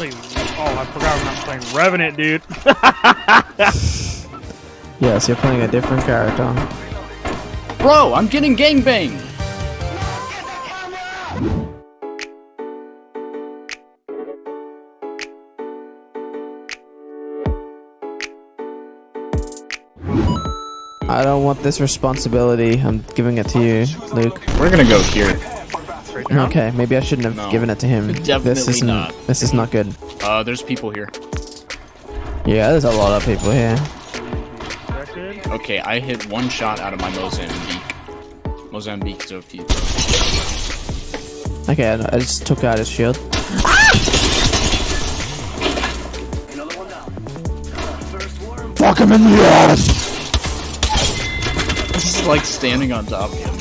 Wait, oh, I forgot I'm playing Revenant, dude. Yes, you're playing a different character. Bro, I'm getting gangbanged. I don't want this responsibility. I'm giving it to you, Luke. We're gonna go here. Right now. Okay, maybe I shouldn't have No. given it to him. Definitely this isn't. not. This is not good. Uh, there's people here. Yeah, there's a lot of people here. Okay, I hit one shot out of my Mozambique. Mozambique is OP. Okay, I I just took out his shield. Fuck him in the ass! This is like standing on top of him.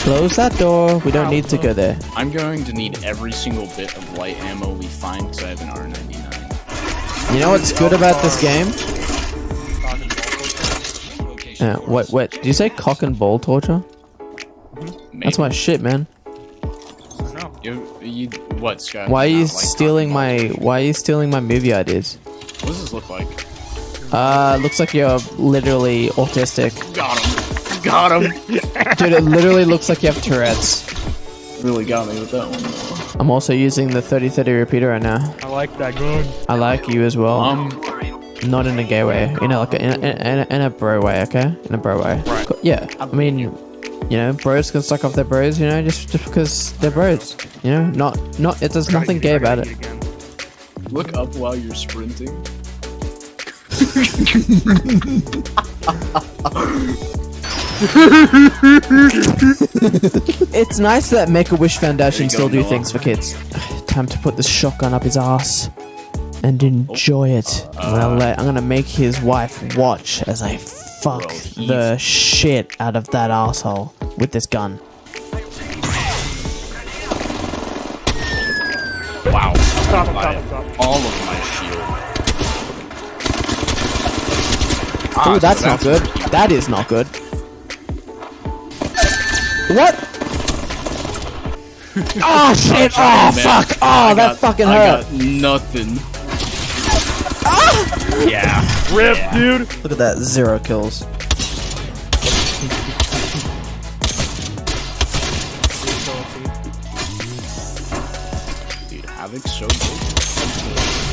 Close that door. We don't need to go there. I'm going to need every single bit of light ammo we find because I have an R99. You know what's good about this game? Yeah, what, what, did you say cock and ball torture? Maybe. That's my shit, man. No. You, you, what, Scott? Why are you like stealing my, why are you stealing my movie ideas? What does this look like? Uh, looks like you're literally autistic. Him. Got him. Dude, it literally looks like you have Tourette's. really got me with that one. though. I'm also using the 3030 repeater right now. I like that gun. I like you as well. Um, Not in a gay way. You know, like a, in, a, in, a, in a bro way, okay? In a bro way. Right. Yeah. I mean, you know, bros can suck off their bros, you know, just, just because they're bros. You know, not, not, it, there's nothing gay about it. Look up while you're sprinting. It's nice that Make a Wish Foundation still go, do Noah. things for kids. Time to put this shotgun up his ass and enjoy it. I'm gonna let I'm gonna make his wife watch as I fuck Bro, the shit out of that asshole with this gun. Wow. Stop, stop, stop. All of my shield. Ah, Ooh, so that's not good. That is not good. What? oh shit! Oh Man, fuck! Oh, I that got- fucking I hurt. got nothing. Yeah. Rip, Yeah. dude. Look at that, zero kills. Dude, Havoc's so good.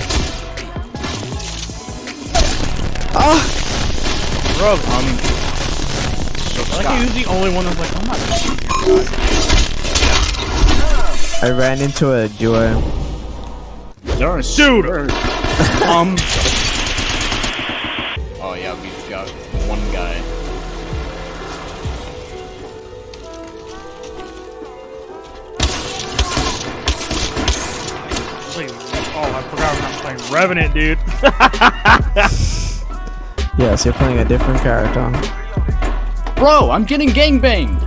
Bro, Um, so I like Scott, he's the only one that's like, I'm not. I ran into a duo. there are Dude! there- um. Oh yeah, we've got one guy. Oh, I forgot I'm not playing Revenant, dude. Yes, you're playing a different character. Bro, I'm getting gangbanged.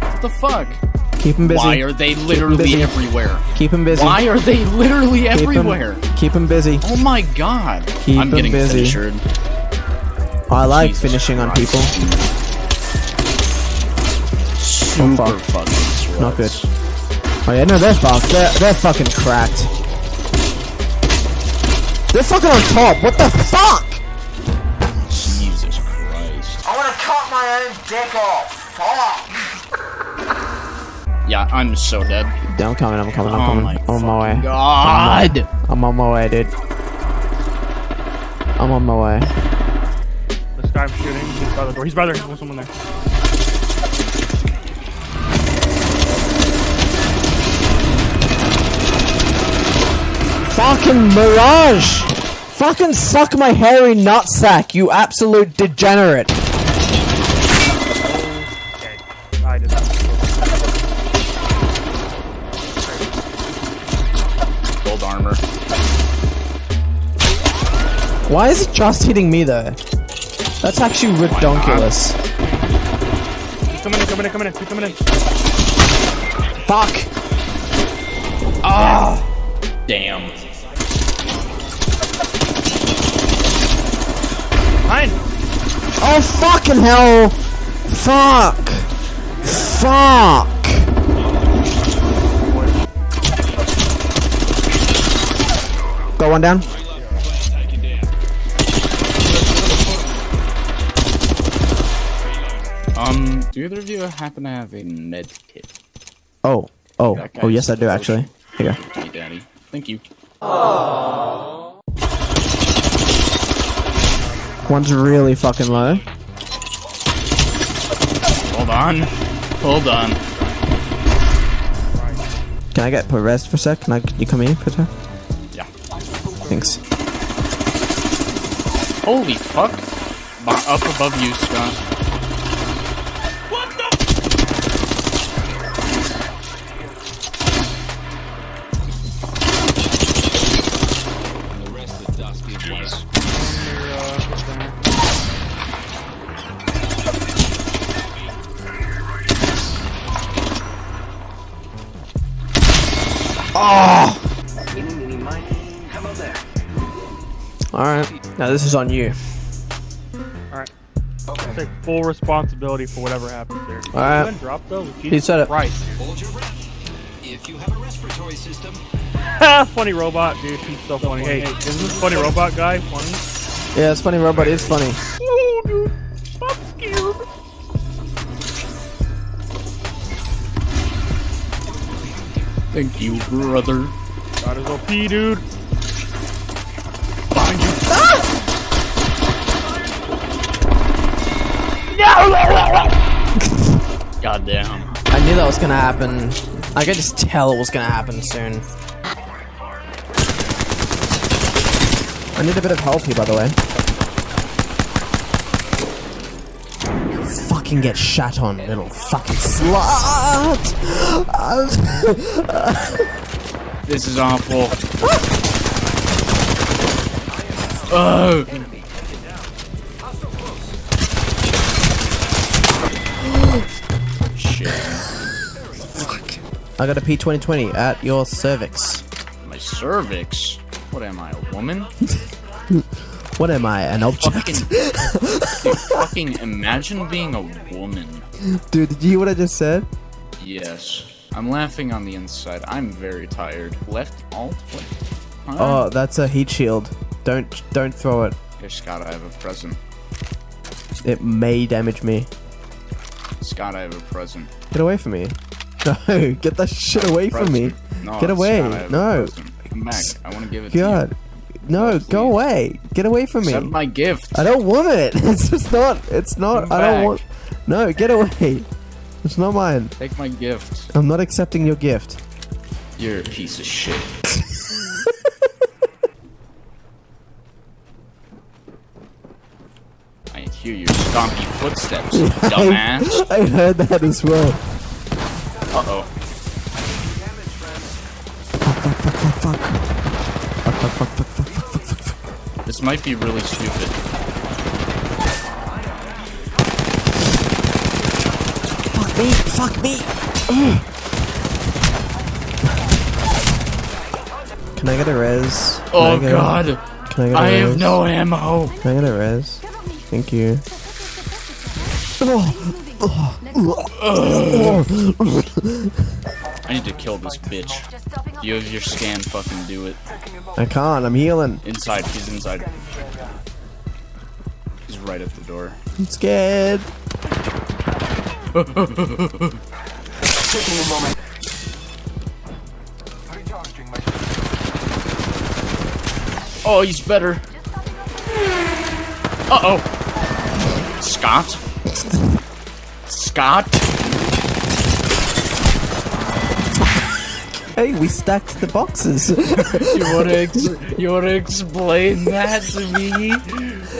What the fuck? Keep him busy. Why are they literally busy. everywhere? Keep him busy. Why are they literally Keep him- everywhere? keep him busy. Oh my god. Keep I'm him getting busy. finished. I like Jesus finishing on people. Super fuck. fucking. Not good. Oh yeah, no, they're fucked. They're, they're fucking cracked. They're fucking on top. What the fuck? Cut my own dick off. Fuck. Yeah, I'm so dead. Yeah, I'm coming. I'm coming. I'm Oh coming. my I'm on my way. God. I'm on my way, dude. I'm on my way. This guy I'm shooting, he's by the door. He's by there. There's someone there. Fucking Mirage! Fucking suck my hairy nutsack, you absolute degenerate! Gold armor. Why is it just hitting me though? That's actually redonkulous. He's coming in, coming in, coming in. He's coming in. Fuck! Ah. Damn. Mine. Oh fucking hell! Fuck! Fuck! Got one down. Um, do either of you happen to have a med kit? Oh, oh, oh, yes, I do actually. Here. Hey, Daddy. Thank you. One's really fucking low. Hold on. Hold on. Can I get put rest for a sec? Can I? Can you come here, Peter? Thanks. Holy fuck. Up above you, Scott. Alright. Now this is on you. Alright. I'll take full responsibility for whatever happens there. Did Alright. you drop though? He said it. Right. Hold your breath. If you have a respiratory system, funny robot, dude. He's so funny. Hey, isn't this funny robot guy funny? Yeah, it's funny, robot. It's funny. Oh, dude. I'm scared. Thank you, brother. Got his OP, dude. God damn. I knew that was gonna happen. I could just tell it was gonna happen soon. I need a bit of help here, by the way. Fucking get shat on, little fucking slut! This is awful. Oh. Shit. I got a P2020 at your cervix. My cervix. What am I, a woman? What am I, an object? Fucking, dude, fucking imagine being a woman. Dude, did you hear what I just said? Yes. I'm laughing on the inside. I'm very tired. Left alt? What? Huh? Oh, that's a heat shield. Don't don't throw it. Here, Scott, I have a present. It may damage me. Scott, I have a present. Get away from me. No, get that shit away from me. No, Get away. Scott, I have a No. Come back. I want to give it God. to No, No, go away. Get away from you. me. Accept my gift. I don't want it. It's just not. It's not. Come I don't back. want. No, get away. It's not mine. Take my gift. I'm not accepting your gift. You're a piece of shit. hear your stompy footsteps, dumbass. I heard that as well. Uh-oh. This might be really stupid. Fuck me! Fuck me! Can I get a res? Can oh I god! A, can I get a I res? have no ammo! Can I get a res? Thank you. I need to kill this bitch. You have your scan, fucking do it. I can't. I'm healing. Inside, he's inside. He's right at the door. I'm scared. Taking a moment. Oh, he's better. Uh oh. Scott? Scott? Hey, we stacked the boxes. You wanna, ex- you wanna explain that to me?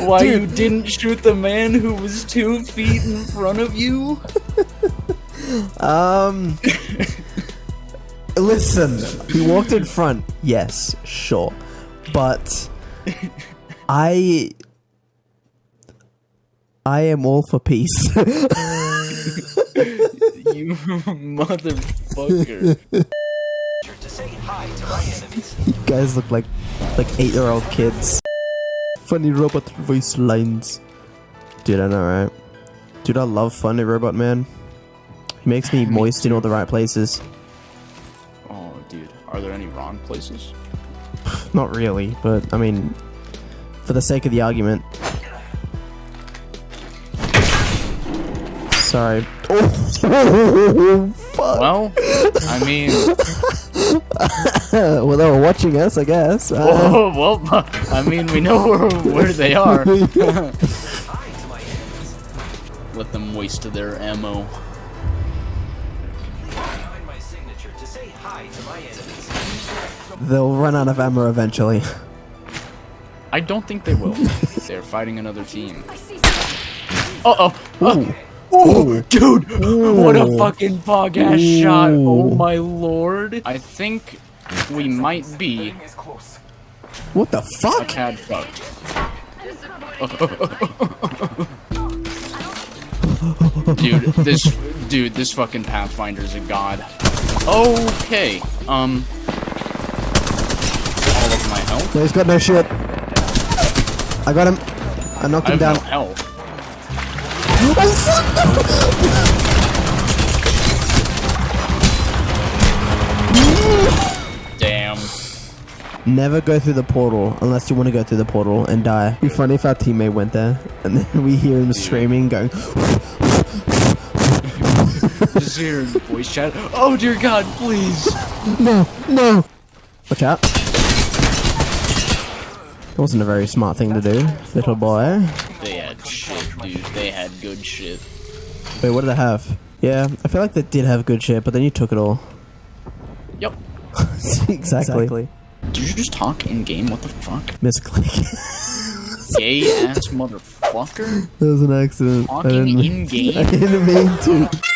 Why you didn't shoot the man who was two feet in front of you? um. listen, he walked in front. Yes, sure, but I. I am all for peace. You motherfucker. to say hi to my enemies. you guys look like like eight year old kids. Funny robot voice lines. Dude, I know, right? Dude, I love Funny Robot Man. He makes me moist in all the right places. Oh, dude. Are there any wrong places? Not really, but I mean, for the sake of the argument. Sorry. Oh, fuck. Well, I mean, well, they were watching us, I guess. Uh, well, I mean, we know where, where they are. Let them waste their ammo. Behind my signature to say hi to my enemies. they'll run out of ammo eventually. I don't think they will. They're fighting another team. Uh oh. Oh, dude! What a fucking fog ass shot! Oh my lord! I think we might be What the a fuck? tad fucked. dude, this dude, this fucking Pathfinder's a god. Okay, um, all of my health. No, he's got no shit. I got him. I knocked I him have down. no health. Damn. Never go through the portal unless you want to go through the portal and die. It'd be funny if our teammate went there and then we hear him screaming, going, Just hear voice chat. Oh dear God, please. "No, no!" Watch out! It wasn't a very smart thing to do, little boy. They shit, dude. They had good shit. Wait, what did I have? Yeah, I feel like they did have good shit, but then you took it all. Yep. exactly. Did you just talk in game? What the fuck? Misclick. Gay ass motherfucker. that was an accident. Talking in game. I didn't mean to.